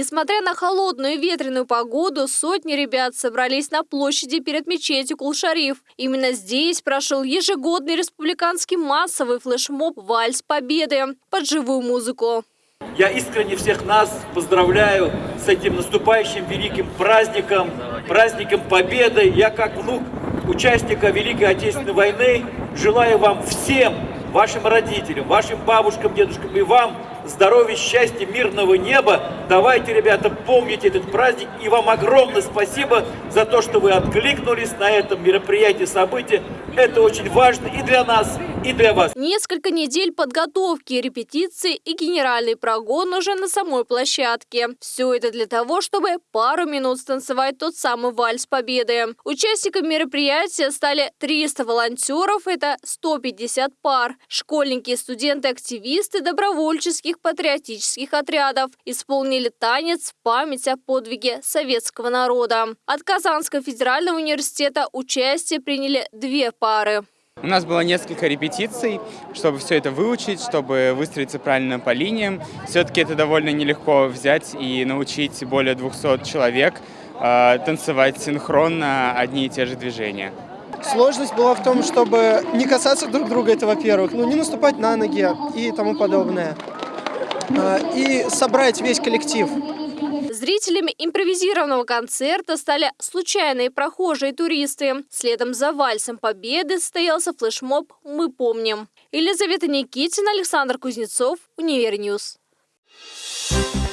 Несмотря на холодную и ветреную погоду, сотни ребят собрались на площади перед мечетью Кулшариф. Именно здесь прошел ежегодный республиканский массовый флешмоб «Вальс Победы» под живую музыку. Я искренне всех нас поздравляю с этим наступающим великим праздником, праздником Победы. Я как внук участника Великой Отечественной войны желаю вам всем, вашим родителям, вашим бабушкам, дедушкам и вам здоровья, счастья, мирного неба. Давайте, ребята, помните этот праздник. И вам огромное спасибо за то, что вы откликнулись на этом мероприятии, событии. Это очень важно и для нас, и для вас. Несколько недель подготовки, репетиции и генеральный прогон уже на самой площадке. Все это для того, чтобы пару минут станцевать тот самый вальс победы. Участниками мероприятия стали 300 волонтеров, это 150 пар. Школьники, студенты, активисты добровольческих патриотических отрядов исполнили танец в память о подвиге советского народа. От Казанского федерального университета участие приняли две пары. У нас было несколько репетиций, чтобы все это выучить, чтобы выстроиться правильно по линиям. Все-таки это довольно нелегко взять и научить более 200 человек э, танцевать синхронно одни и те же движения. Сложность была в том, чтобы не касаться друг друга, это во-первых, ну не наступать на ноги и тому подобное. А, и собрать весь коллектив. Зрителями импровизированного концерта стали случайные прохожие туристы. Следом за вальсом победы состоялся флешмоб «Мы помним». Елизавета Никитина, Александр Кузнецов, Универньюз. Thank